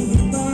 Don't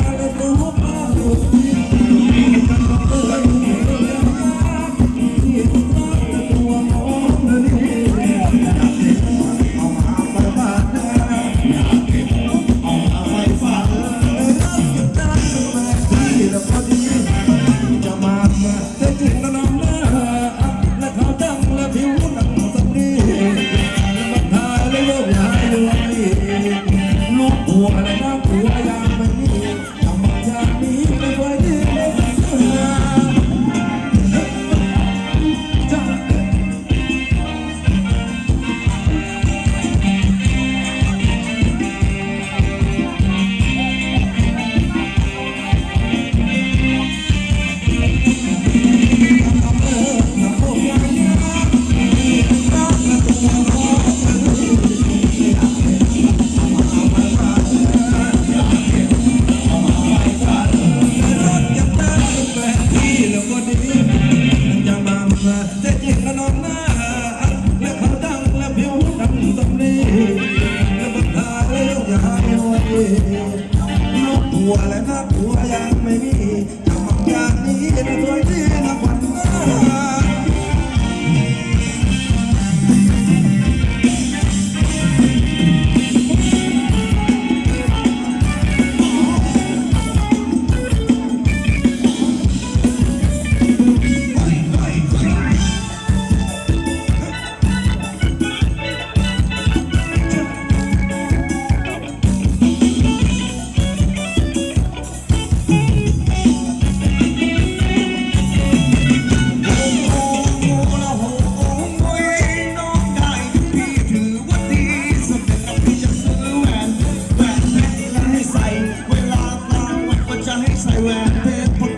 นกหัวและนักหัวยังไม่มีทำงางนี้นะสวยที่นักวันหา Gracias.